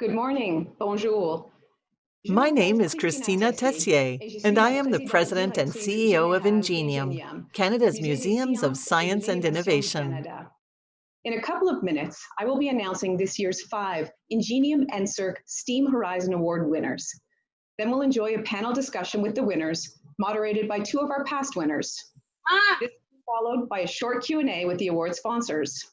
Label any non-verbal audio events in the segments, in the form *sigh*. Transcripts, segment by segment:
Good morning. Bonjour. My name is Christina Tessier, and I am the President and CEO of Ingenium, Canada's Museums of Science and Innovation. In a couple of minutes, I will be announcing this year's five Ingenium NSERC STEAM Horizon Award winners. Then we'll enjoy a panel discussion with the winners, moderated by two of our past winners. Ah. This will be followed by a short Q&A with the award sponsors.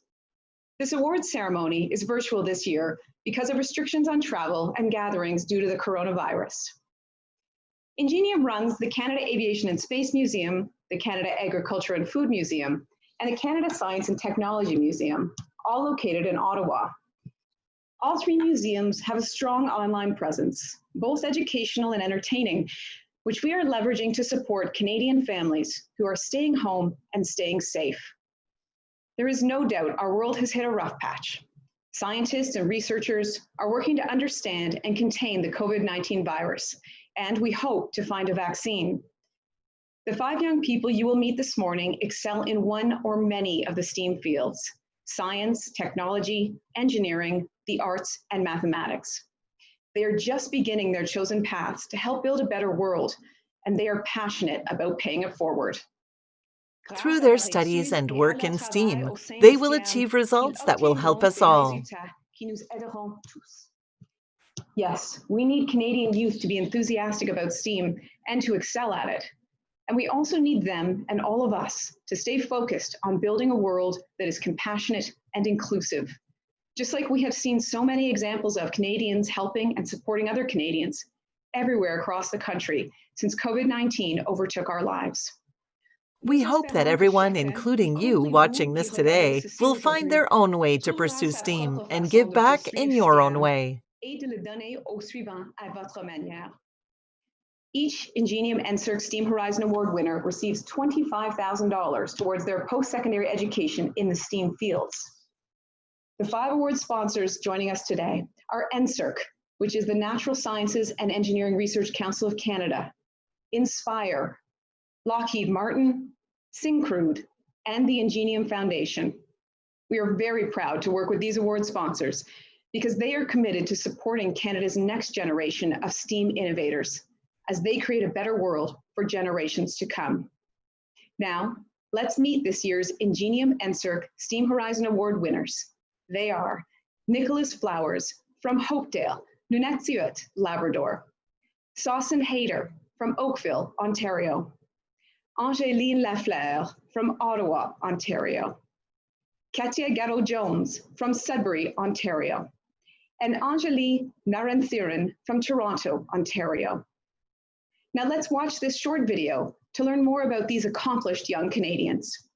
This award ceremony is virtual this year because of restrictions on travel and gatherings due to the coronavirus. Ingenium runs the Canada Aviation and Space Museum, the Canada Agriculture and Food Museum, and the Canada Science and Technology Museum, all located in Ottawa. All three museums have a strong online presence, both educational and entertaining, which we are leveraging to support Canadian families who are staying home and staying safe. There is no doubt our world has hit a rough patch. Scientists and researchers are working to understand and contain the COVID-19 virus, and we hope to find a vaccine. The five young people you will meet this morning excel in one or many of the STEAM fields, science, technology, engineering, the arts, and mathematics. They are just beginning their chosen paths to help build a better world, and they are passionate about paying it forward. Through their studies and work in STEAM, they will achieve results that will help us all. Yes, we need Canadian youth to be enthusiastic about STEAM and to excel at it. And we also need them and all of us to stay focused on building a world that is compassionate and inclusive. Just like we have seen so many examples of Canadians helping and supporting other Canadians everywhere across the country since COVID-19 overtook our lives. We hope that everyone, including you watching this today, will find their own way to pursue STEAM and give back in your own way. Each Ingenium NSERC STEAM Horizon Award winner receives $25,000 towards their post-secondary education in the STEAM fields. The five award sponsors joining us today are NSERC, which is the Natural Sciences and Engineering Research Council of Canada, Indspire, Lockheed Martin, Syncrude, and the Ingenium Foundation. We are very proud to work with these award sponsors because they are committed to supporting Canada's next generation of STEAM innovators as they create a better world for generations to come. Now, let's meet this year's Ingenium NSERC STEAM Horizon Award winners. They are Nicholas Flowers from Hopedale, Nunatsiavut, Labrador, Sausan Hayter from Oakville, Ontario, Angéline Lafleur from Ottawa, Ontario, Katia Gatto-Jones from Sudbury, Ontario, and Anjali Naranthiran from Toronto, Ontario. Now let's watch this short video to learn more about these accomplished young Canadians.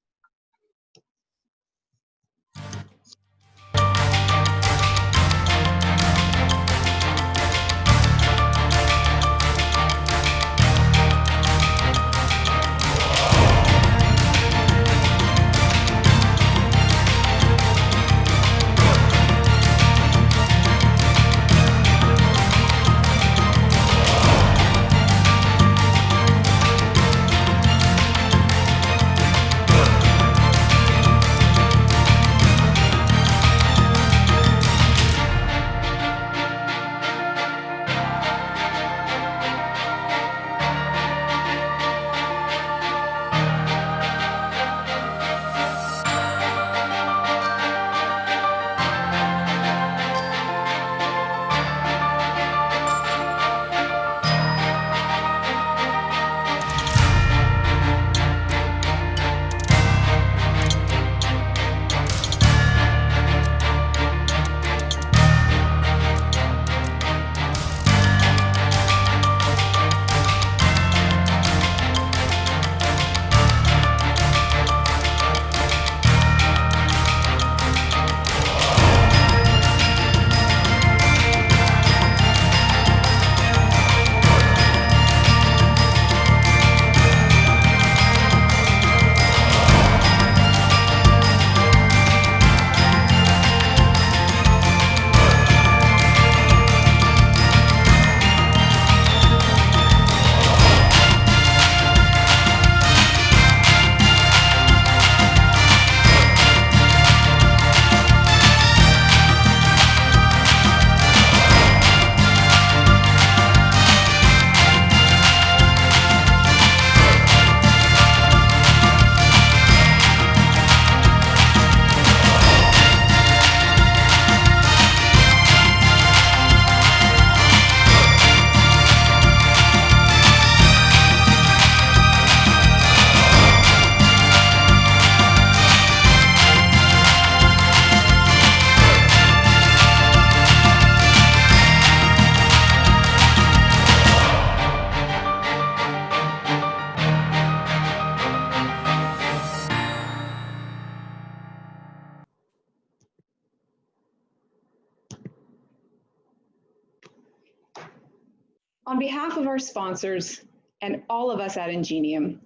On behalf of our sponsors and all of us at Ingenium,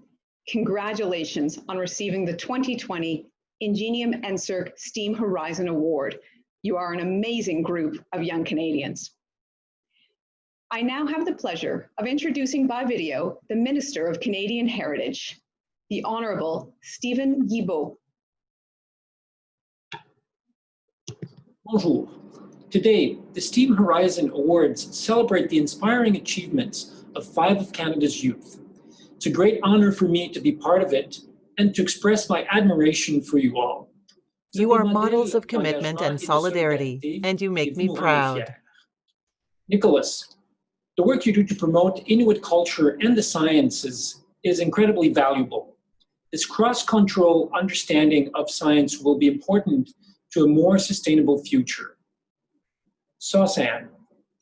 congratulations on receiving the 2020 Ingenium NSERC STEAM Horizon Award. You are an amazing group of young Canadians. I now have the pleasure of introducing by video the Minister of Canadian Heritage, the Honorable Steven Guilbeault. Bonjour. Today, the STEAM Horizon Awards celebrate the inspiring achievements of five of Canada's youth. It's a great honor for me to be part of it and to express my admiration for you all. You are models of commitment and solidarity, and you make me proud. Nicholas, the work you do to promote Inuit culture and the sciences is incredibly valuable. This cross-cultural understanding of science will be important to a more sustainable future. Sausan,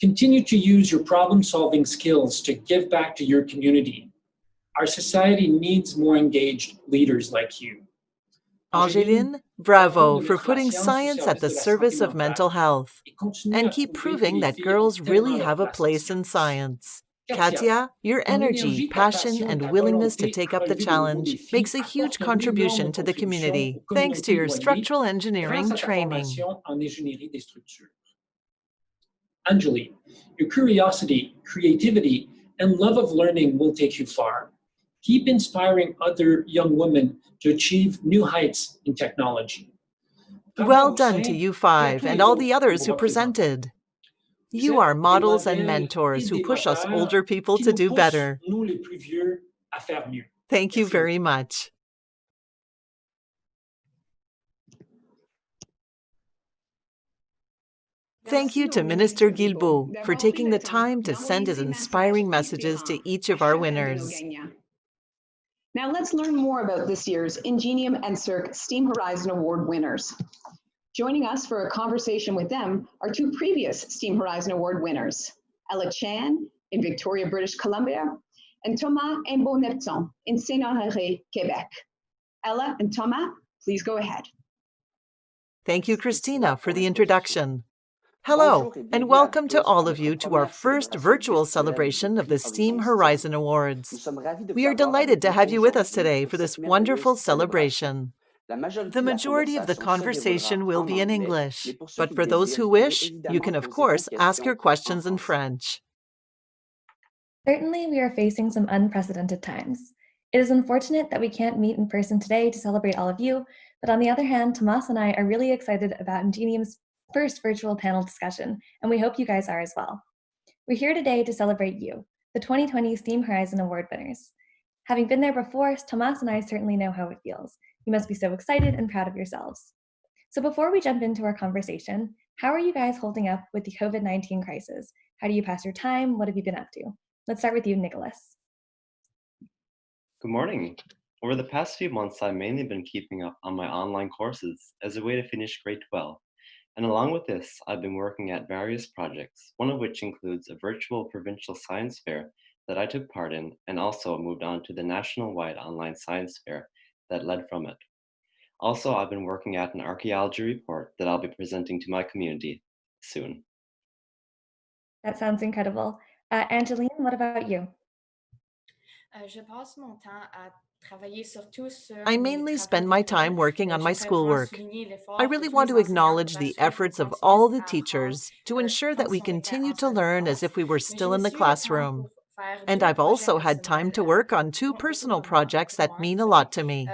continue to use your problem-solving skills to give back to your community. Our society needs more engaged leaders like you. Angeline, bravo for putting science at the service of mental health and keep proving that girls really have a place in science. Katia, your energy, passion, and willingness to take up the challenge makes a huge contribution to the community thanks to your structural engineering training. Anjali, your curiosity, creativity, and love of learning will take you far. Keep inspiring other young women to achieve new heights in technology. Well done to you five and all the others who presented. You are models and mentors who push us older people to do better. Thank you very much. Thank you to Minister Guilbeault for taking the time to send his inspiring messages to each of our winners. Now let's learn more about this year's Ingenium and NSERC STEAM Horizon Award winners. Joining us for a conversation with them are two previous STEAM Horizon Award winners, Ella Chan in Victoria, British Columbia, and Thomas Imbeau-Nepton in Saint-Honoré, Quebec. Ella and Thomas, please go ahead. Thank you, Christina, for the introduction. Hello, and welcome to all of you to our first virtual celebration of the STEAM Horizon Awards. We are delighted to have you with us today for this wonderful celebration. The majority of the conversation will be in English, but for those who wish, you can of course ask your questions in French. Certainly, we are facing some unprecedented times. It is unfortunate that we can't meet in person today to celebrate all of you, but on the other hand, Thomas and I are really excited about Ingenium's first virtual panel discussion, and we hope you guys are as well. We're here today to celebrate you, the 2020 STEAM Horizon Award winners. Having been there before, Thomas and I certainly know how it feels. You must be so excited and proud of yourselves. So before we jump into our conversation, how are you guys holding up with the COVID-19 crisis? How do you pass your time? What have you been up to? Let's start with you, Nicholas. Good morning. Over the past few months, I've mainly been keeping up on my online courses as a way to finish grade 12 and along with this, I've been working at various projects, one of which includes a virtual provincial science fair that I took part in and also moved on to the national-wide online science fair that led from it. Also, I've been working at an archaeology report that I'll be presenting to my community soon. That sounds incredible. Uh, Angeline, what about you? Euh, je passe mon temps à I mainly spend my time working on my schoolwork. I really want to acknowledge the efforts of all the teachers to ensure that we continue to learn as if we were still in the classroom. And I've also had time to work on two personal projects that mean a lot to me.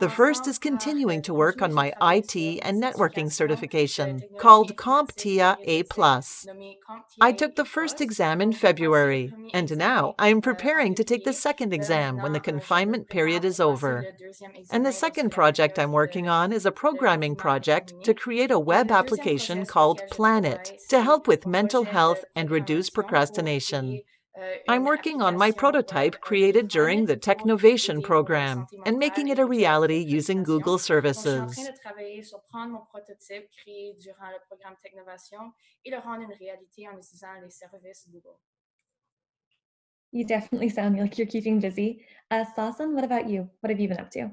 The first is continuing to work on my IT and networking certification, called CompTIA A+. I took the first exam in February, and now I am preparing to take the second exam when the confinement period is over. And the second project I'm working on is a programming project to create a web application called Planet to help with mental health and reduce procrastination. I'm working on my prototype created during the Technovation program and making it a reality using Google services. You definitely sound like you're keeping busy. Uh, Sausan, what about you? What have you been up to?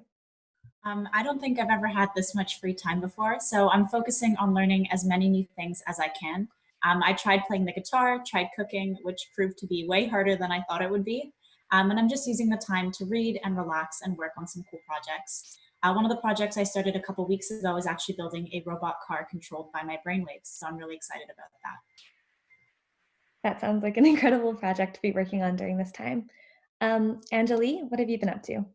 Um, I don't think I've ever had this much free time before, so I'm focusing on learning as many new things as I can. Um, I tried playing the guitar, tried cooking, which proved to be way harder than I thought it would be. Um, and I'm just using the time to read and relax and work on some cool projects. Uh, one of the projects I started a couple weeks ago is actually building a robot car controlled by my brainwaves. So I'm really excited about that. That sounds like an *laughs* incredible project to be working on during this time. Um, Anjali, what have you been up to?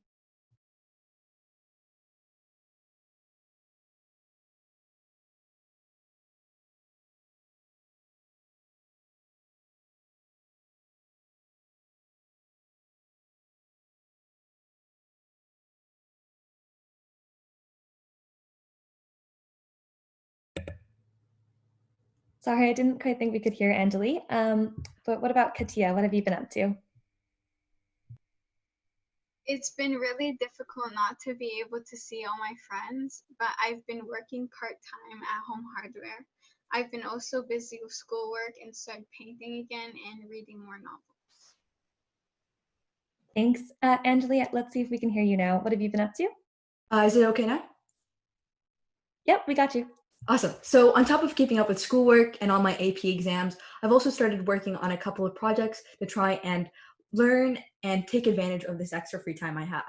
Sorry, I didn't quite think we could hear Anjali. Um, but what about Katia? What have you been up to? It's been really difficult not to be able to see all my friends, but I've been working part-time at Home Hardware. I've been also busy with schoolwork and started painting again and reading more novels. Thanks. Uh, Anjali, let's see if we can hear you now. What have you been up to? Uh, is it okay now? Yep, we got you. Awesome. So on top of keeping up with schoolwork and all my AP exams, I've also started working on a couple of projects to try and learn and take advantage of this extra free time I have.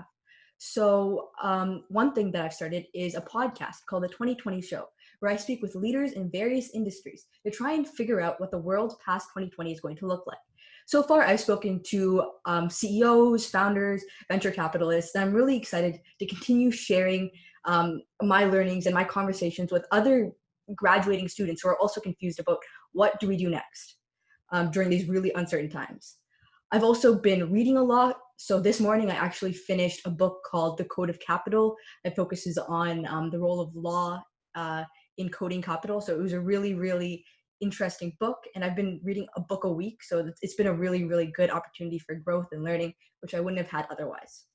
So um, one thing that I've started is a podcast called The 2020 Show, where I speak with leaders in various industries to try and figure out what the world past 2020 is going to look like. So far, I've spoken to um, CEOs, founders, venture capitalists, and I'm really excited to continue sharing um, my learnings and my conversations with other graduating students who are also confused about what do we do next um, during these really uncertain times. I've also been reading a lot. So this morning I actually finished a book called The Code of Capital that focuses on um, the role of law uh, in coding capital. So it was a really, really interesting book and I've been reading a book a week. So it's been a really, really good opportunity for growth and learning, which I wouldn't have had otherwise.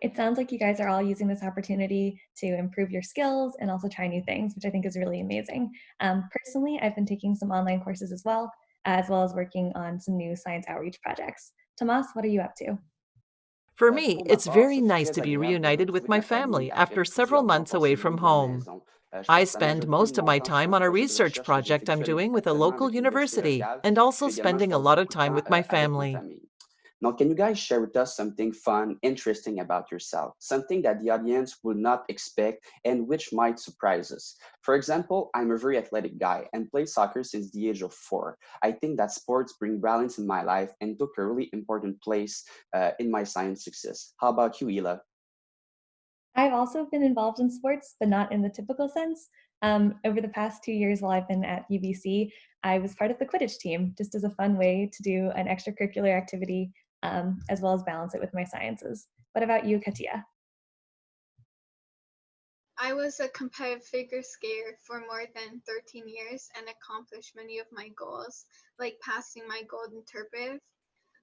It sounds like you guys are all using this opportunity to improve your skills and also try new things, which I think is really amazing. Um, personally, I've been taking some online courses as well, as well as working on some new science outreach projects. Thomas, what are you up to? For me, it's very nice to be reunited with my family after several months away from home. I spend most of my time on a research project I'm doing with a local university and also spending a lot of time with my family. Now, can you guys share with us something fun, interesting about yourself? Something that the audience would not expect and which might surprise us. For example, I'm a very athletic guy and play soccer since the age of four. I think that sports bring balance in my life and took a really important place uh, in my science success. How about you, Ella? I've also been involved in sports, but not in the typical sense. Um, over the past two years while I've been at UBC, I was part of the Quidditch team, just as a fun way to do an extracurricular activity um, as well as balance it with my sciences. What about you, Katia? I was a competitive figure skater for more than 13 years and accomplished many of my goals, like passing my gold interpretive.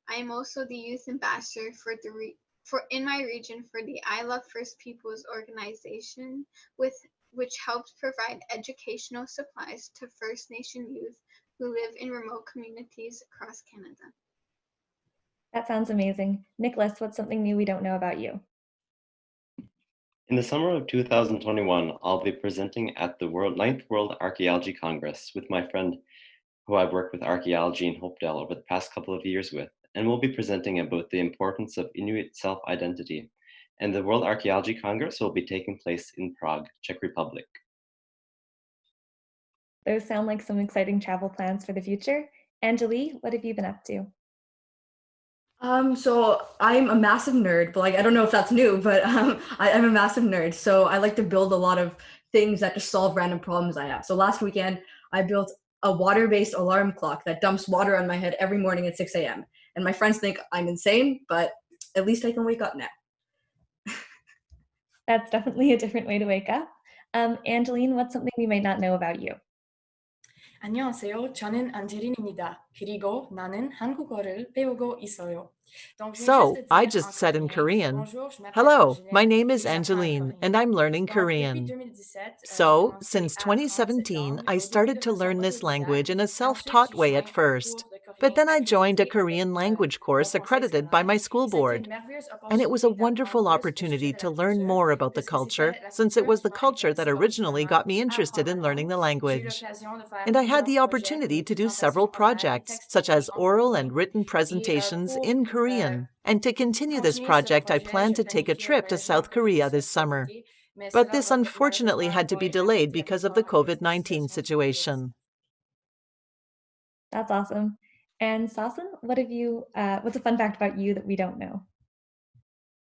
I am also the youth ambassador for the for in my region for the I Love First Peoples organization, with which helps provide educational supplies to First Nation youth who live in remote communities across Canada. That sounds amazing. Nicholas, what's something new we don't know about you? In the summer of 2021, I'll be presenting at the World, 9th World Archaeology Congress with my friend who I've worked with archaeology in Hopedale over the past couple of years with, and we'll be presenting about the importance of Inuit self-identity. And the World Archaeology Congress will be taking place in Prague, Czech Republic. Those sound like some exciting travel plans for the future. Anjali, what have you been up to? Um, so I'm a massive nerd, but like I don't know if that's new, but um, I, am a massive nerd. So I like to build a lot of things that just solve random problems I have. So last weekend I built a water-based alarm clock that dumps water on my head every morning at 6 a.m. And my friends think I'm insane, but at least I can wake up now. *laughs* that's definitely a different way to wake up. Um, Angeline, what's something we might not know about you? 안녕하세요. 저는 안젤린입니다. 그리고 나는 한국어를 배우고 있어요. So, I just said in Korean, Hello, my name is Angeline, and I'm learning Korean. So, since 2017, I started to learn this language in a self taught way at first. But then I joined a Korean language course accredited by my school board. And it was a wonderful opportunity to learn more about the culture, since it was the culture that originally got me interested in learning the language. And I had the opportunity to do several projects, such as oral and written presentations in Korean. And to continue this project, I plan to take a trip to South Korea this summer. But this unfortunately had to be delayed because of the COVID 19 situation. That's awesome. And Sasan, what have you, uh, what's a fun fact about you that we don't know?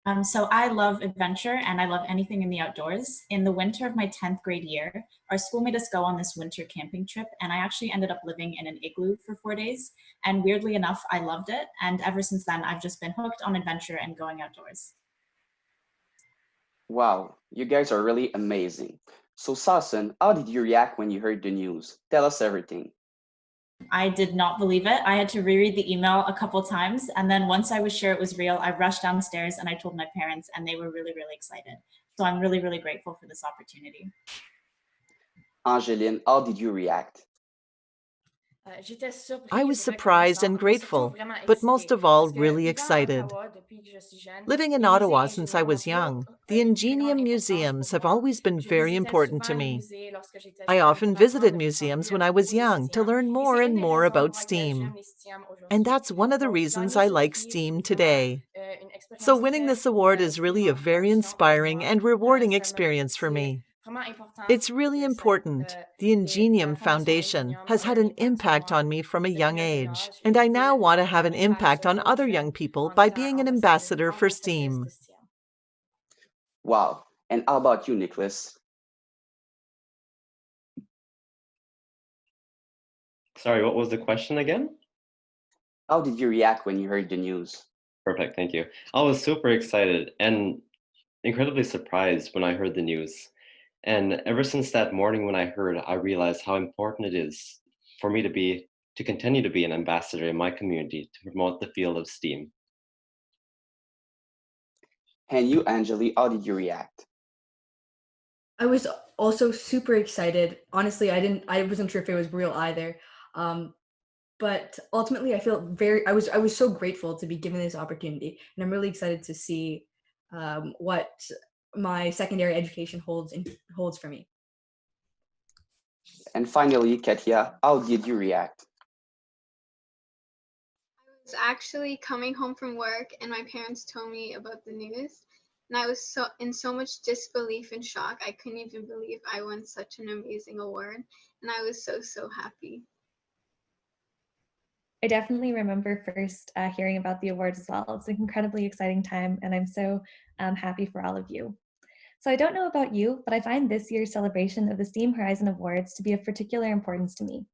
Um, so I love adventure and I love anything in the outdoors. In the winter of my 10th grade year, our school made us go on this winter camping trip and I actually ended up living in an igloo for four days. And weirdly enough, I loved it. And ever since then, I've just been hooked on adventure and going outdoors. Wow, you guys are really amazing. So Sasan, how did you react when you heard the news? Tell us everything. I did not believe it. I had to reread the email a couple times. And then once I was sure it was real, I rushed downstairs and I told my parents and they were really, really excited. So I'm really, really grateful for this opportunity. Angeline, how did you react? I was surprised and grateful, but most of all, really excited. Living in Ottawa since I was young, the Ingenium museums have always been very important to me. I often visited museums when I was young to learn more and more about STEAM. And that's one of the reasons I like STEAM today. So winning this award is really a very inspiring and rewarding experience for me. It's really important. The Ingenium Foundation has had an impact on me from a young age, and I now want to have an impact on other young people by being an ambassador for STEAM. Wow. And how about you, Nicholas? Sorry, what was the question again? How did you react when you heard the news? Perfect, thank you. I was super excited and incredibly surprised when I heard the news. And ever since that morning when I heard, I realized how important it is for me to be to continue to be an ambassador in my community to promote the field of STEAM. And you, Anjali, how did you react? I was also super excited. Honestly, I didn't I wasn't sure if it was real either. Um, but ultimately I feel very I was I was so grateful to be given this opportunity and I'm really excited to see um, what my secondary education holds in, holds for me. And finally, Katia, how did you react? I was actually coming home from work and my parents told me about the news and I was so in so much disbelief and shock. I couldn't even believe I won such an amazing award and I was so so happy. I definitely remember first uh, hearing about the awards as well. It's an incredibly exciting time and I'm so um, happy for all of you. So I don't know about you, but I find this year's celebration of the STEAM Horizon Awards to be of particular importance to me.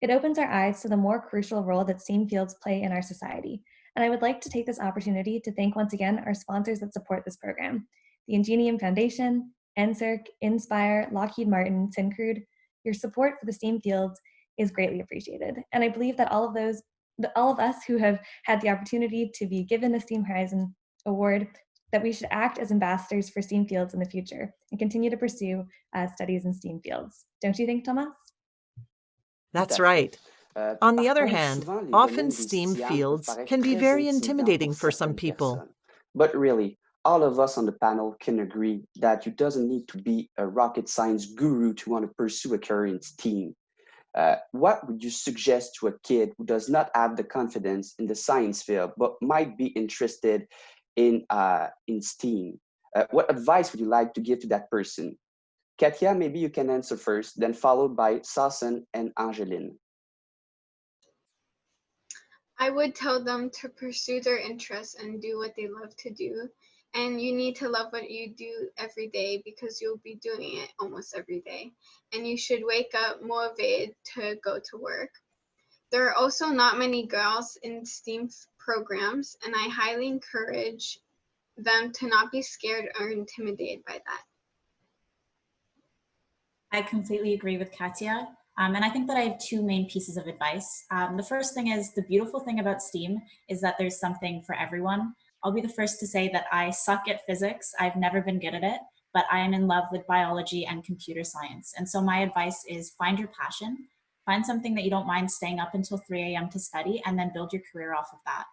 It opens our eyes to the more crucial role that STEAM fields play in our society. And I would like to take this opportunity to thank once again our sponsors that support this program, the Ingenium Foundation, NSERC, Indspire, Lockheed Martin, Syncrude. Your support for the STEAM fields is greatly appreciated. And I believe that all of those, all of us who have had the opportunity to be given the STEAM Horizon Award that we should act as ambassadors for STEAM fields in the future and continue to pursue uh, studies in STEAM fields. Don't you think, Thomas? That's right. Uh, On the other hand, often STEAM fields can be very intimidating for some people. But really, all of us on the panel can agree that you doesn't need to be a rocket science guru to want to pursue a career in STEAM. Uh, what would you suggest to a kid who does not have the confidence in the science field but might be interested in uh, in STEAM. Uh, what advice would you like to give to that person? Katia, maybe you can answer first, then followed by Sasan and Angeline. I would tell them to pursue their interests and do what they love to do. And you need to love what you do every day because you'll be doing it almost every day. And you should wake up motivated to go to work. There are also not many girls in STEAM programs, and I highly encourage them to not be scared or intimidated by that. I completely agree with Katia. Um, and I think that I have two main pieces of advice. Um, the first thing is the beautiful thing about STEAM is that there's something for everyone. I'll be the first to say that I suck at physics. I've never been good at it, but I am in love with biology and computer science. And so my advice is find your passion Find something that you don't mind staying up until 3 a.m. to study and then build your career off of that.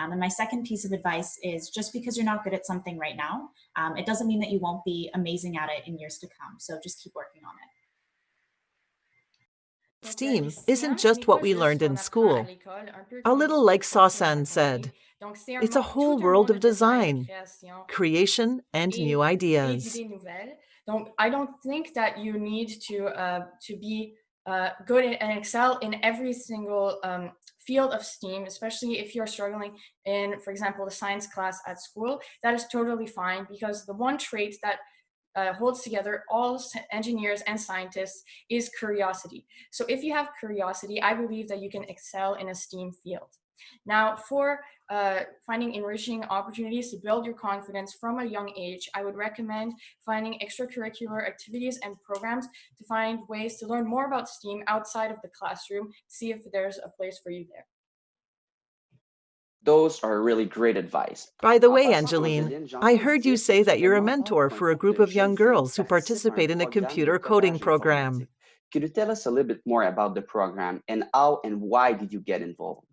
Um, and my second piece of advice is just because you're not good at something right now, um, it doesn't mean that you won't be amazing at it in years to come. So just keep working on it. STEAM isn't just what we learned in school. A little like Sausan said, it's a whole world of design, creation, and new ideas. I don't think that you need to, uh, to be uh, good and excel in every single um, field of STEAM, especially if you're struggling in, for example, the science class at school, that is totally fine because the one trait that uh, holds together all engineers and scientists is curiosity. So if you have curiosity, I believe that you can excel in a STEAM field. Now, for uh, finding enriching opportunities to build your confidence from a young age, I would recommend finding extracurricular activities and programs to find ways to learn more about STEAM outside of the classroom, see if there's a place for you there. Those are really great advice. By the way, Angeline, I heard you say that you're a mentor for a group of young girls who participate in a computer coding program. Could you tell us a little bit more about the program and how and why did you get involved?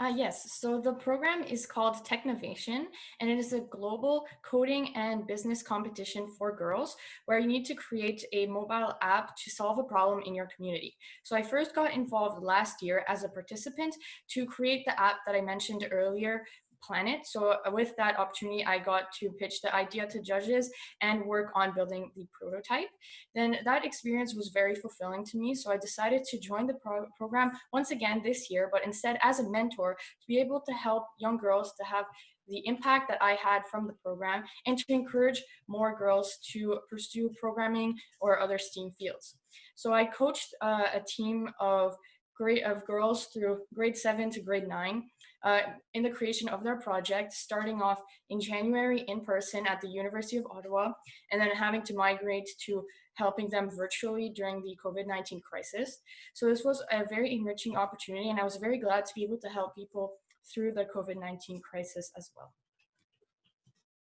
Uh, yes, so the program is called Technovation, and it is a global coding and business competition for girls where you need to create a mobile app to solve a problem in your community. So I first got involved last year as a participant to create the app that I mentioned earlier planet. So uh, with that opportunity, I got to pitch the idea to judges and work on building the prototype. Then that experience was very fulfilling to me. So I decided to join the pro program once again this year, but instead as a mentor to be able to help young girls to have the impact that I had from the program and to encourage more girls to pursue programming or other STEAM fields. So I coached uh, a team of grade of girls through grade seven to grade nine uh, in the creation of their project, starting off in January in person at the University of Ottawa, and then having to migrate to helping them virtually during the COVID-19 crisis. So this was a very enriching opportunity, and I was very glad to be able to help people through the COVID-19 crisis as well.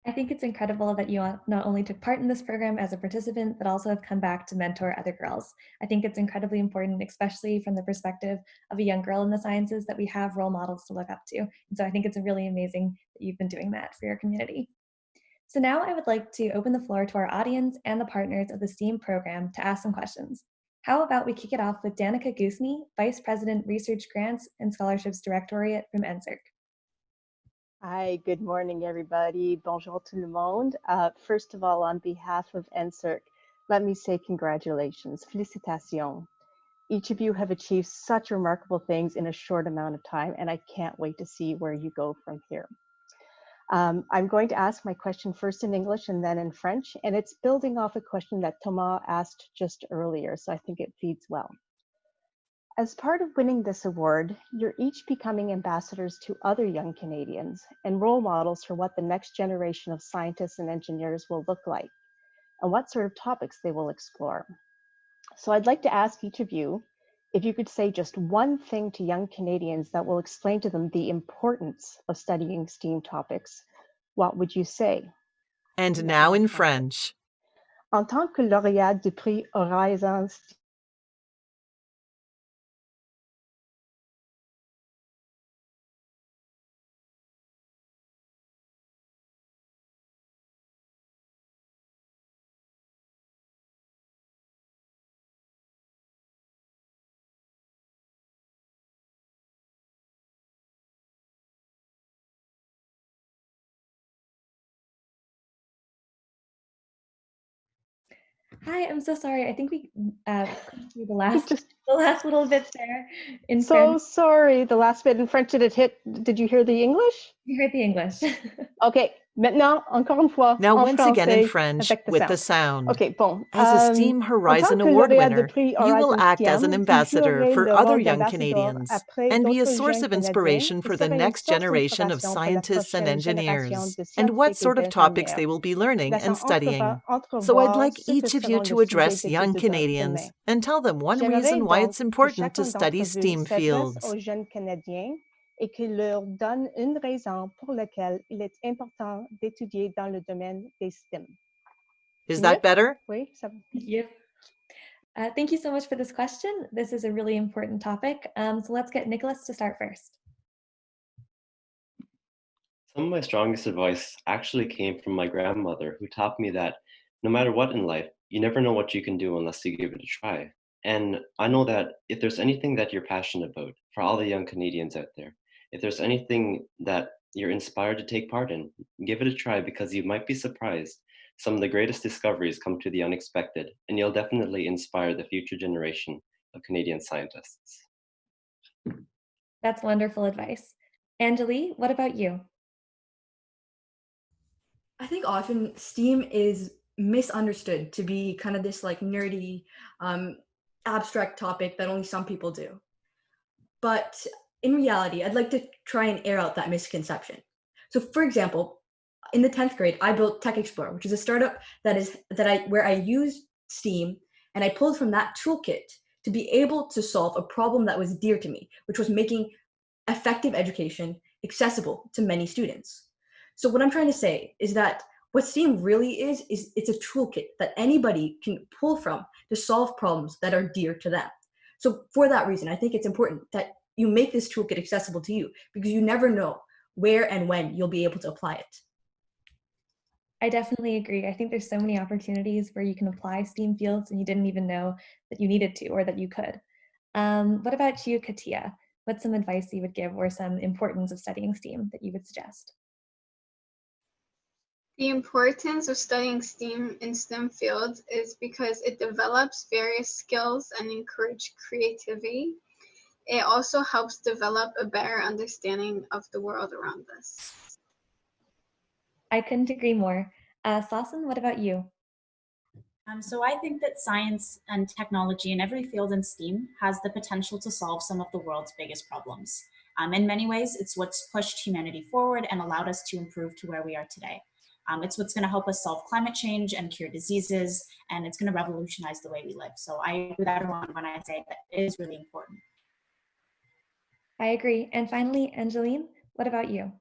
I think it's incredible that you not only took part in this program as a participant, but also have come back to mentor other girls. I think it's incredibly important, especially from the perspective of a young girl in the sciences, that we have role models to look up to. And so I think it's really amazing that you've been doing that for your community. So now I would like to open the floor to our audience and the partners of the STEAM program to ask some questions. How about we kick it off with Danica Goosney, Vice President Research Grants and Scholarships Directorate from NSERC. Hi, good morning, everybody. Bonjour tout le monde. Uh, first of all, on behalf of NSERC, let me say congratulations, félicitations. Each of you have achieved such remarkable things in a short amount of time, and I can't wait to see where you go from here. Um, I'm going to ask my question first in English and then in French, and it's building off a question that Thomas asked just earlier, so I think it feeds well. As part of winning this award, you're each becoming ambassadors to other young Canadians and role models for what the next generation of scientists and engineers will look like and what sort of topics they will explore. So I'd like to ask each of you if you could say just one thing to young Canadians that will explain to them the importance of studying STEAM topics, what would you say? And now in French. En tant que lauréat du prix Horizon Hi, I'm so sorry. I think we uh, the *laughs* last just the last little bit there in so French. sorry. The last bit in French. Did it hit? Did you hear the English? You heard the English. *laughs* okay. Maintenant, encore une fois. Now, once again in French with the sound. Okay, bon. As a STEAM Horizon Award winner, you will act as an ambassador for other young Canadians and be a source of inspiration for the next generation of scientists and engineers, and what sort of topics they will be learning and studying. So I'd like each of you to address young Canadians and tell them one reason why it's important to study STEAM fields et qui leur donne une raison pour laquelle il est important d'étudier dans le domaine des STEM. Is that better? Oui, ça Yep. Uh, thank you so much for this question. This is a really important topic. Um, so let's get Nicholas to start first. Some of my strongest advice actually came from my grandmother, who taught me that no matter what in life, you never know what you can do unless you give it a try. And I know that if there's anything that you're passionate about, for all the young Canadians out there, if there's anything that you're inspired to take part in, give it a try because you might be surprised. Some of the greatest discoveries come to the unexpected, and you'll definitely inspire the future generation of Canadian scientists. That's wonderful advice. Anjali, what about you? I think often STEAM is misunderstood to be kind of this like nerdy, um, abstract topic that only some people do. But in reality, I'd like to try and air out that misconception. So for example, in the 10th grade, I built Tech Explorer, which is a startup that is that I where I used STEAM and I pulled from that toolkit to be able to solve a problem that was dear to me, which was making effective education accessible to many students. So what I'm trying to say is that what STEAM really is, is it's a toolkit that anybody can pull from to solve problems that are dear to them. So for that reason, I think it's important that you make this toolkit accessible to you because you never know where and when you'll be able to apply it. I definitely agree. I think there's so many opportunities where you can apply STEAM fields and you didn't even know that you needed to or that you could. Um, what about you, Katia? What's some advice you would give or some importance of studying STEAM that you would suggest? The importance of studying STEAM in STEM fields is because it develops various skills and encourage creativity. It also helps develop a better understanding of the world around us. I couldn't agree more. Uh, Sasan, what about you? Um, so I think that science and technology in every field in STEAM has the potential to solve some of the world's biggest problems. Um, in many ways, it's what's pushed humanity forward and allowed us to improve to where we are today. Um, it's what's going to help us solve climate change and cure diseases, and it's going to revolutionize the way we live. So I agree with everyone when I say that it is really important. I agree. And finally, Angeline, what about you?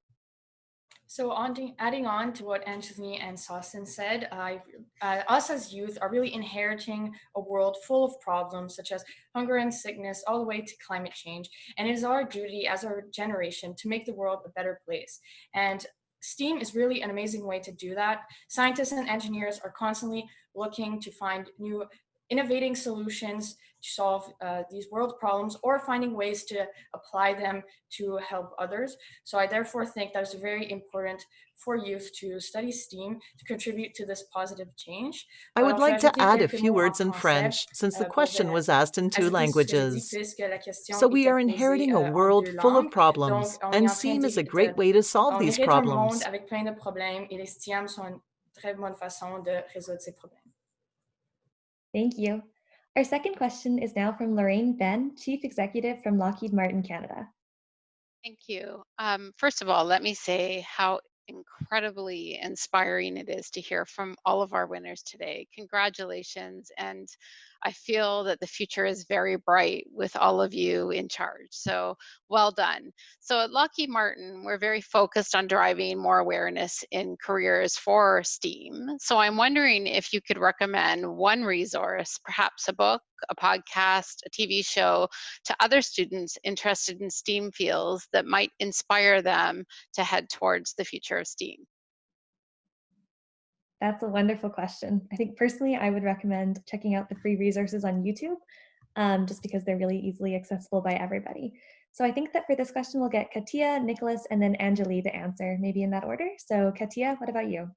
So on adding on to what Angeline and Sasan said, uh, us as youth are really inheriting a world full of problems such as hunger and sickness all the way to climate change. And it is our duty as our generation to make the world a better place. And STEAM is really an amazing way to do that. Scientists and engineers are constantly looking to find new innovating solutions to solve uh, these world problems or finding ways to apply them to help others. So I therefore think that it's very important for youth to study STEAM to contribute to this positive change. I would like to add a few words in French since the euh, question was asked in two languages. So we are inheriting a euh, world full of problems and STEAM is a great way to solve these problems. Thank you. Our second question is now from Lorraine Ben, Chief Executive from Lockheed Martin Canada. Thank you. Um, first of all, let me say how incredibly inspiring it is to hear from all of our winners today. Congratulations. And I feel that the future is very bright with all of you in charge. So well done. So at Lockheed Martin, we're very focused on driving more awareness in careers for STEAM. So I'm wondering if you could recommend one resource, perhaps a book, a podcast, a TV show to other students interested in STEAM fields that might inspire them to head towards the future of STEAM. That's a wonderful question. I think personally, I would recommend checking out the free resources on YouTube, um, just because they're really easily accessible by everybody. So I think that for this question, we'll get Katia, Nicholas, and then Anjali to answer, maybe in that order. So Katia, what about you?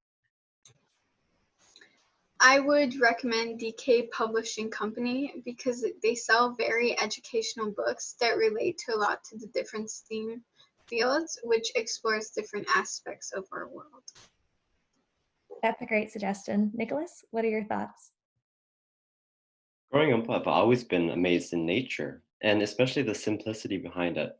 I would recommend DK Publishing Company because they sell very educational books that relate to a lot to the different STEAM fields, which explores different aspects of our world. That's a great suggestion. Nicholas, what are your thoughts? Growing up, I've always been amazed in nature, and especially the simplicity behind it.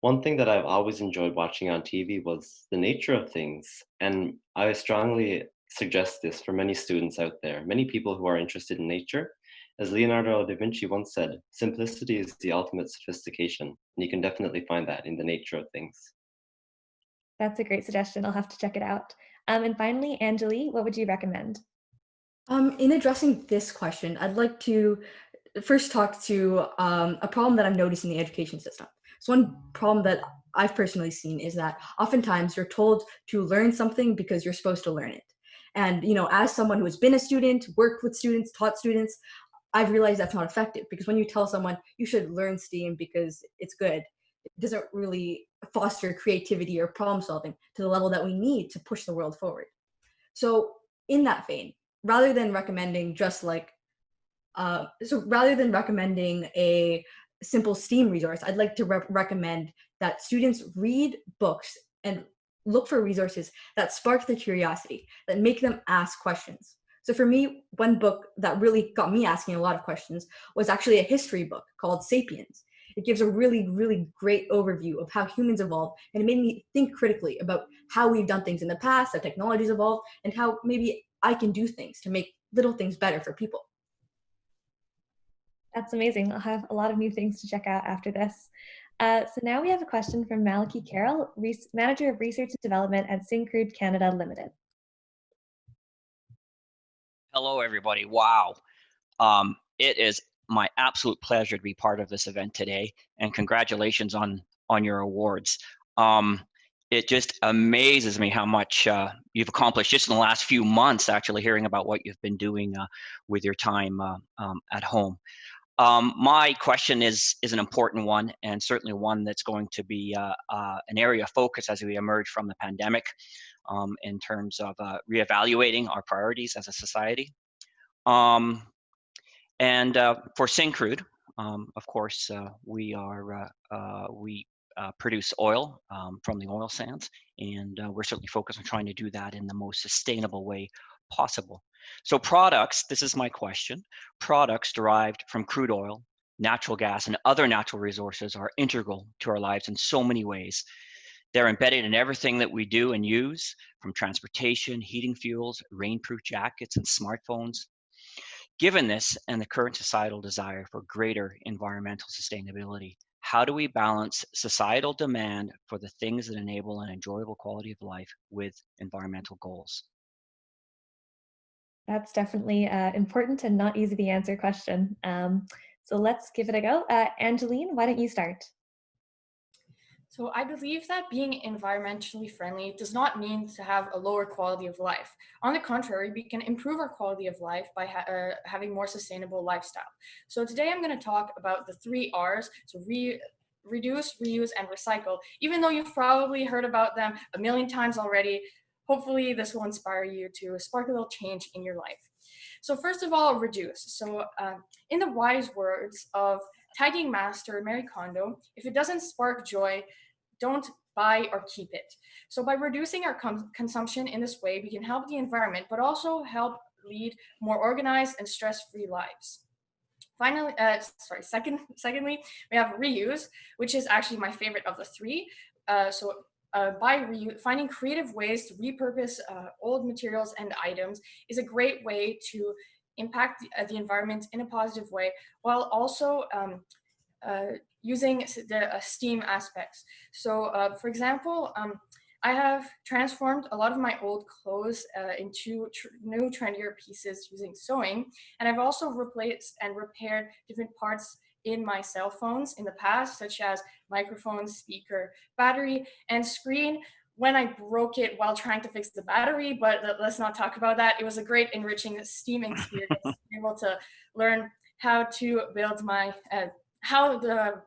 One thing that I've always enjoyed watching on TV was the nature of things, and I strongly suggest this for many students out there, many people who are interested in nature. As Leonardo da Vinci once said, simplicity is the ultimate sophistication, and you can definitely find that in the nature of things. That's a great suggestion. I'll have to check it out. Um, and finally, Anjali, what would you recommend? Um, in addressing this question, I'd like to first talk to um, a problem that I've noticed in the education system. So one problem that I've personally seen is that oftentimes you're told to learn something because you're supposed to learn it. And you know, as someone who has been a student, worked with students, taught students, I've realized that's not effective because when you tell someone you should learn STEAM because it's good, it doesn't really foster creativity or problem solving to the level that we need to push the world forward. So in that vein, rather than recommending just like, uh, so rather than recommending a simple STEAM resource, I'd like to re recommend that students read books and look for resources that spark their curiosity, that make them ask questions. So for me, one book that really got me asking a lot of questions was actually a history book called Sapiens. It gives a really, really great overview of how humans evolved, and it made me think critically about how we've done things in the past, how technologies evolved, and how maybe I can do things to make little things better for people. That's amazing. I'll have a lot of new things to check out after this. Uh, so now we have a question from Malachy Carroll, Manager of Research and Development at Syncrude Canada Limited. Hello, everybody. Wow. Um, it is my absolute pleasure to be part of this event today, and congratulations on on your awards. Um, it just amazes me how much uh, you've accomplished just in the last few months, actually hearing about what you've been doing uh, with your time uh, um, at home. Um, my question is is an important one, and certainly one that's going to be uh, uh, an area of focus as we emerge from the pandemic, um, in terms of uh, reevaluating our priorities as a society. Um, and uh, for Syncrude, um, of course, uh, we are uh, we produce oil um, from the oil sands, and we're certainly focused on trying to do that in the most sustainable way possible. So products, this is my question, products derived from crude oil, natural gas, and other natural resources are integral to our lives in so many ways. They're embedded in everything that we do and use, from transportation, heating fuels, rainproof jackets, and smartphones. Given this and the current societal desire for greater environmental sustainability, how do we balance societal demand for the things that enable an enjoyable quality of life with environmental goals? That's definitely an uh, important and not easy to answer question. Um, so let's give it a go. Uh, Angeline, why don't you start? So I believe that being environmentally friendly does not mean to have a lower quality of life. On the contrary, we can improve our quality of life by ha uh, having more sustainable lifestyle. So today I'm going to talk about the three R's. So re reduce, reuse, and recycle. Even though you've probably heard about them a million times already, hopefully this will inspire you to spark a little change in your life. So first of all, reduce. So um, in the wise words of tagging master Marie Kondo, if it doesn't spark joy, don't buy or keep it. So by reducing our consumption in this way, we can help the environment, but also help lead more organized and stress-free lives. Finally, uh, sorry, second, *laughs* secondly, we have reuse, which is actually my favorite of the three. Uh, so uh, by finding creative ways to repurpose uh, old materials and items is a great way to impact the, uh, the environment in a positive way while also um, uh, using the uh, STEAM aspects. So uh, for example, um, I have transformed a lot of my old clothes into tr new trendier pieces using sewing and I've also replaced and repaired different parts in my cell phones in the past, such as microphone, speaker, battery, and screen when I broke it while trying to fix the battery, but let's not talk about that. It was a great enriching STEAM experience, *laughs* able to learn how to build my, uh, how the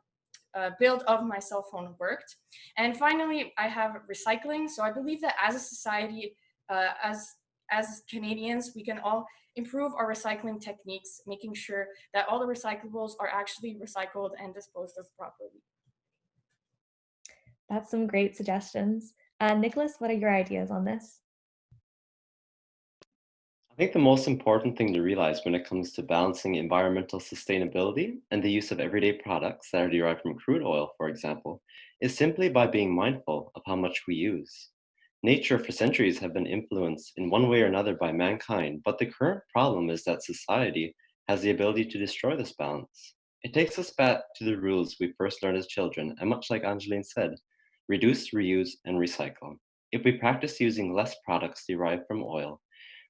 uh, build of my cell phone worked. And finally, I have recycling. So I believe that as a society, uh, as, as Canadians, we can all improve our recycling techniques, making sure that all the recyclables are actually recycled and disposed of properly. That's some great suggestions. Uh, Nicholas, what are your ideas on this? I think the most important thing to realize when it comes to balancing environmental sustainability and the use of everyday products that are derived from crude oil, for example, is simply by being mindful of how much we use. Nature for centuries have been influenced in one way or another by mankind, but the current problem is that society has the ability to destroy this balance. It takes us back to the rules we first learned as children, and much like Angeline said, reduce, reuse, and recycle. If we practice using less products derived from oil,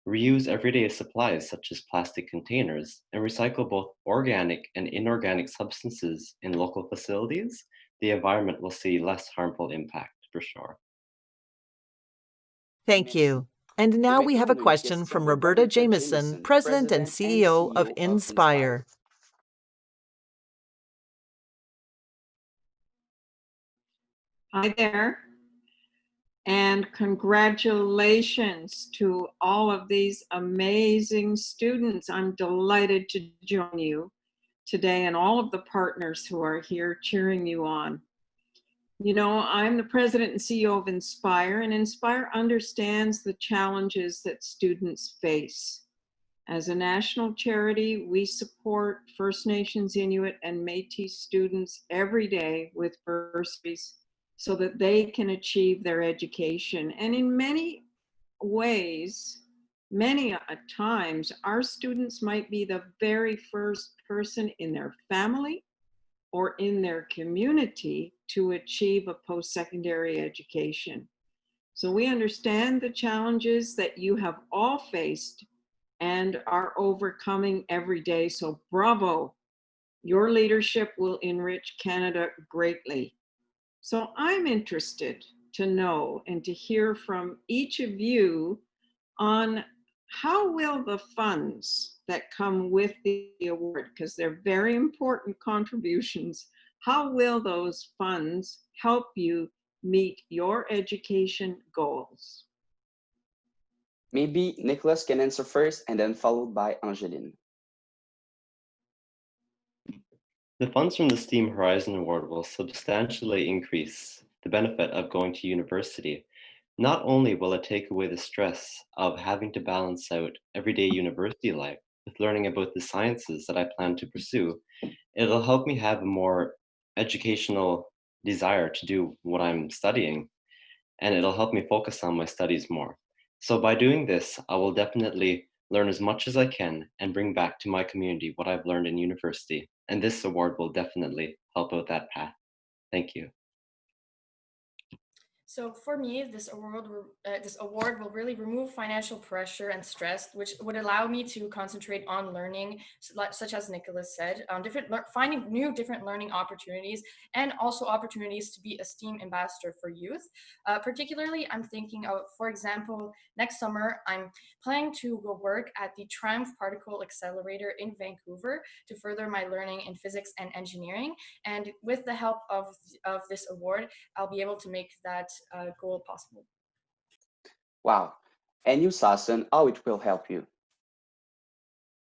reuse everyday supplies such as plastic containers, and recycle both organic and inorganic substances in local facilities, the environment will see less harmful impact for sure. Thank you. And now we have a question from Roberta Jamieson, President and CEO of Indspire. Hi there. And congratulations to all of these amazing students. I'm delighted to join you today and all of the partners who are here cheering you on. You know, I'm the president and CEO of Indspire, and Indspire understands the challenges that students face. As a national charity, we support First Nations, Inuit, and Métis students every day with bursaries so that they can achieve their education. And in many ways, many times, our students might be the very first person in their family or in their community to achieve a post-secondary education. So we understand the challenges that you have all faced and are overcoming every day. So bravo, your leadership will enrich Canada greatly. So I'm interested to know and to hear from each of you on how will the funds that come with the award, because they're very important contributions, how will those funds help you meet your education goals? Maybe Nicholas can answer first and then followed by Angeline. The funds from the STEAM Horizon Award will substantially increase the benefit of going to university not only will it take away the stress of having to balance out everyday university life with learning about the sciences that I plan to pursue, it'll help me have a more educational desire to do what I'm studying, and it'll help me focus on my studies more. So by doing this, I will definitely learn as much as I can and bring back to my community what I've learned in university. And this award will definitely help out that path. Thank you. So for me, this award, uh, this award will really remove financial pressure and stress, which would allow me to concentrate on learning, such as Nicholas said, um, different finding new different learning opportunities, and also opportunities to be a STEAM ambassador for youth. Uh, particularly, I'm thinking of, for example, next summer, I'm planning to go work at the TRIUMF Particle Accelerator in Vancouver to further my learning in physics and engineering. And with the help of, of this award, I'll be able to make that uh, goal possible. Wow. And you, Sasan, how it will help you?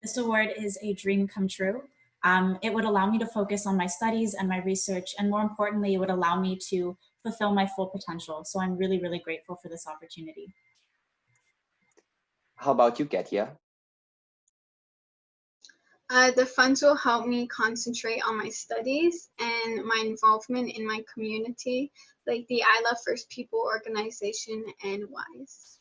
This award is a dream come true. Um, it would allow me to focus on my studies and my research, and more importantly, it would allow me to fulfill my full potential. So I'm really, really grateful for this opportunity. How about you, Katia? Uh, the funds will help me concentrate on my studies and my involvement in my community, like the I Love First People organization and WISE.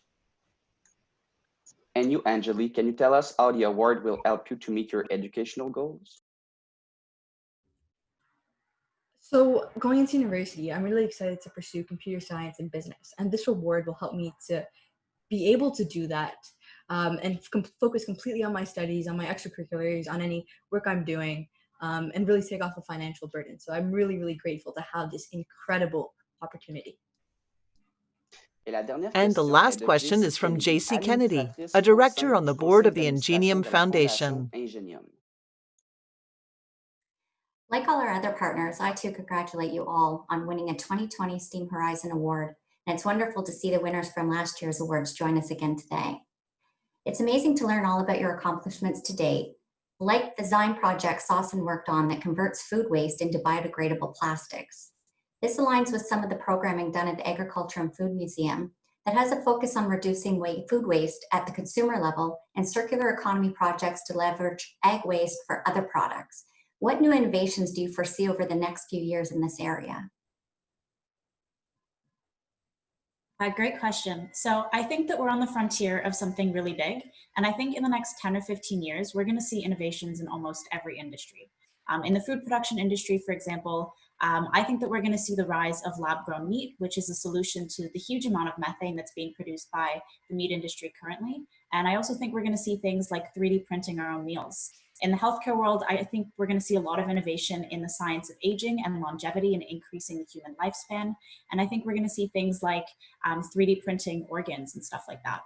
And you, Angelique, can you tell us how the award will help you to meet your educational goals? So going into university, I'm really excited to pursue computer science and business, and this award will help me to be able to do that um, and com focus completely on my studies, on my extracurriculars, on any work I'm doing, um, and really take off the financial burden. So I'm really, really grateful to have this incredible opportunity. And the last question is from JC Kennedy, a director on the board of the Ingenium Foundation. Like all our other partners, I too congratulate you all on winning a 2020 STEAM Horizon Award. And it's wonderful to see the winners from last year's awards join us again today. It's amazing to learn all about your accomplishments to date, like the Zine project Sasan worked on that converts food waste into biodegradable plastics. This aligns with some of the programming done at the Agriculture and Food Museum that has a focus on reducing food waste at the consumer level and circular economy projects to leverage ag waste for other products. What new innovations do you foresee over the next few years in this area? Uh, great question. So I think that we're on the frontier of something really big. And I think in the next 10 or 15 years, we're going to see innovations in almost every industry. Um, in the food production industry, for example, um, I think that we're going to see the rise of lab-grown meat, which is a solution to the huge amount of methane that's being produced by the meat industry currently. And I also think we're gonna see things like 3D printing our own meals. In the healthcare world, I think we're gonna see a lot of innovation in the science of aging and longevity and increasing the human lifespan. And I think we're gonna see things like um, 3D printing organs and stuff like that.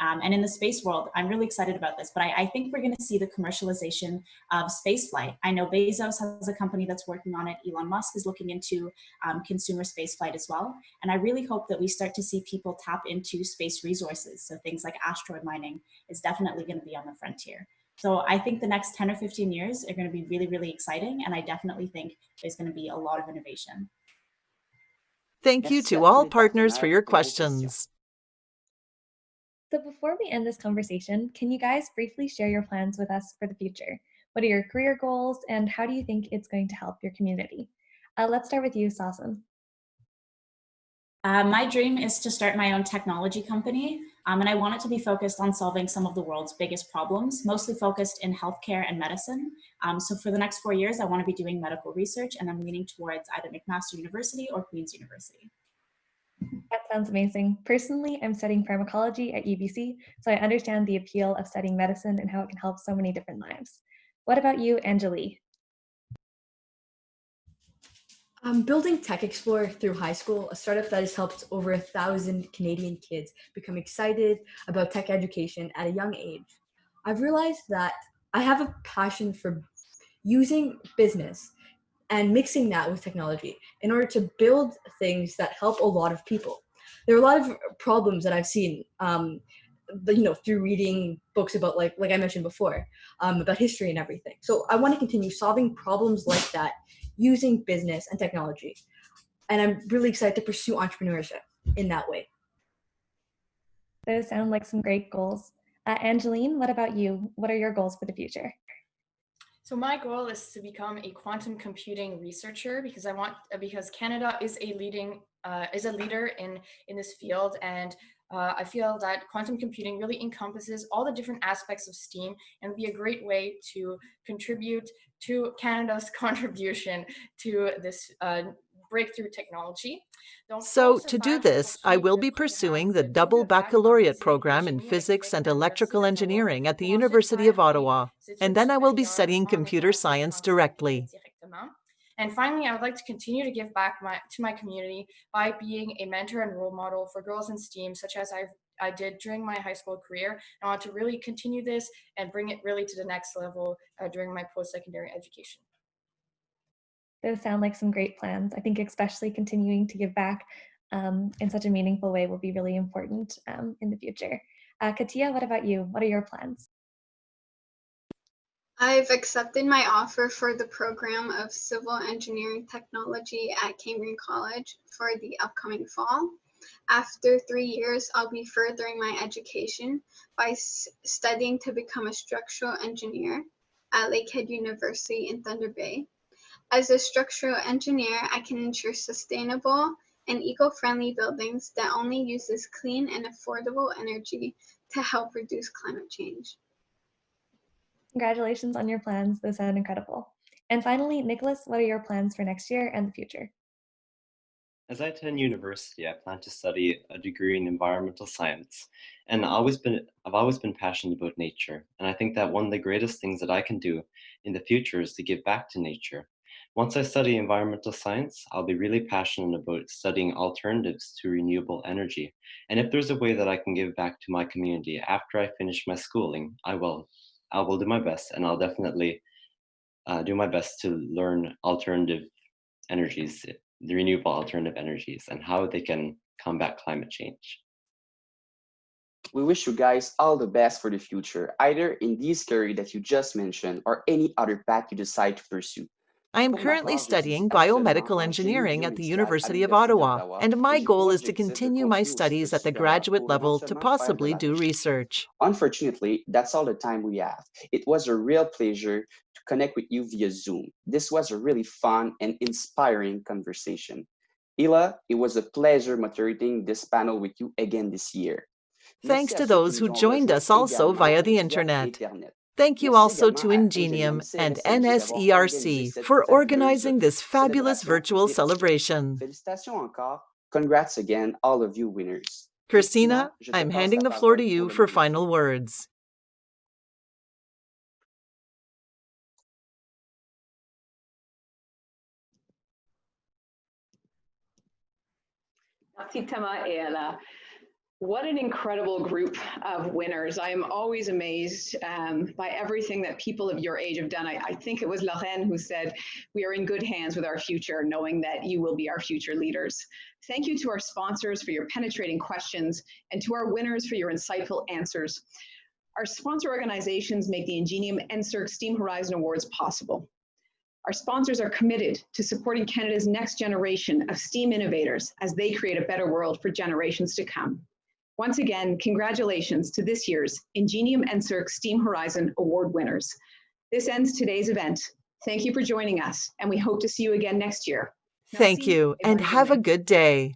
Um, and in the space world, I'm really excited about this, but I, I think we're going to see the commercialization of spaceflight. I know Bezos has a company that's working on it. Elon Musk is looking into um, consumer spaceflight as well. And I really hope that we start to see people tap into space resources. So things like asteroid mining is definitely going to be on the frontier. So I think the next 10 or 15 years are going to be really, really exciting. And I definitely think there's going to be a lot of innovation. Thank you to all partners for your questions. So before we end this conversation, can you guys briefly share your plans with us for the future? What are your career goals and how do you think it's going to help your community? Uh, let's start with you, Sasan. Uh, my dream is to start my own technology company, um, and I want it to be focused on solving some of the world's biggest problems, mostly focused in healthcare and medicine. Um, so for the next four years, I want to be doing medical research, and I'm leaning towards either McMaster University or Queen's University. That sounds amazing. Personally, I'm studying pharmacology at UBC, so I understand the appeal of studying medicine and how it can help so many different lives. What about you, Anjali? I'm building Tech Explorer through high school, a startup that has helped over a thousand Canadian kids become excited about tech education at a young age. I've realized that I have a passion for using business and mixing that with technology in order to build things that help a lot of people. There are a lot of problems that I've seen, um, you know, through reading books about like like I mentioned before, um, about history and everything. So I want to continue solving problems like that using business and technology, and I'm really excited to pursue entrepreneurship in that way. Those sound like some great goals. Uh, Angeline, what about you? What are your goals for the future? So my goal is to become a quantum computing researcher because I want because Canada is a leading uh, is a leader in in this field. And uh, I feel that quantum computing really encompasses all the different aspects of STEAM and be a great way to contribute to Canada's *laughs* contribution to this uh, breakthrough technology. So to do this, I will be pursuing the double baccalaureate program in physics and electrical engineering at the University of Ottawa, and then I will be studying computer science directly. And finally, I would like to continue to give back my, to my community by being a mentor and role model for girls in STEAM, such as I've I did during my high school career. I want to really continue this and bring it really to the next level uh, during my post-secondary education. Those sound like some great plans. I think especially continuing to give back um, in such a meaningful way will be really important um, in the future. Uh, Katia, what about you? What are your plans? I've accepted my offer for the program of Civil Engineering Technology at Cambrian College for the upcoming fall. After three years, I'll be furthering my education by studying to become a structural engineer at Lakehead University in Thunder Bay. As a structural engineer, I can ensure sustainable and eco-friendly buildings that only uses clean and affordable energy to help reduce climate change. Congratulations on your plans. Those sound incredible. And finally, Nicholas, what are your plans for next year and the future? As I attend university, I plan to study a degree in environmental science. And I've always been, I've always been passionate about nature. And I think that one of the greatest things that I can do in the future is to give back to nature. Once I study environmental science, I'll be really passionate about studying alternatives to renewable energy. And if there's a way that I can give back to my community after I finish my schooling, I will. I will do my best and I'll definitely uh, do my best to learn alternative energies, the renewable alternative energies and how they can combat climate change. We wish you guys all the best for the future, either in this career that you just mentioned or any other path you decide to pursue. I am currently studying biomedical engineering at the University of Ottawa, and my goal is to continue my studies at the graduate level to possibly do research. Unfortunately, that's all the time we have. It was a real pleasure to connect with you via Zoom. This was a really fun and inspiring conversation. Ella, it was a pleasure moderating this panel with you again this year. Thanks to those who joined us also via the internet. Thank you also to Ingenium and NSERC for organizing this fabulous virtual celebration. Congrats again, all of you winners. Christina, I'm handing the floor to you for final words. Merci Thomas et Ella. What an incredible group of winners. I am always amazed um, by everything that people of your age have done. I, I, think it was Lorraine who said, we are in good hands with our future, knowing that you will be our future leaders. Thank you to our sponsors for your penetrating questions and to our winners for your insightful answers. Our sponsor organizations make the Ingenium NSERC STEAM Horizon Awards possible. Our sponsors are committed to supporting Canada's next generation of STEAM innovators as they create a better world for generations to come. Once again, congratulations to this year's Ingenium NSERC STEAM Horizon Award winners. This ends today's event. Thank you for joining us, and we hope to see you again next year. Thank you, and have a good day.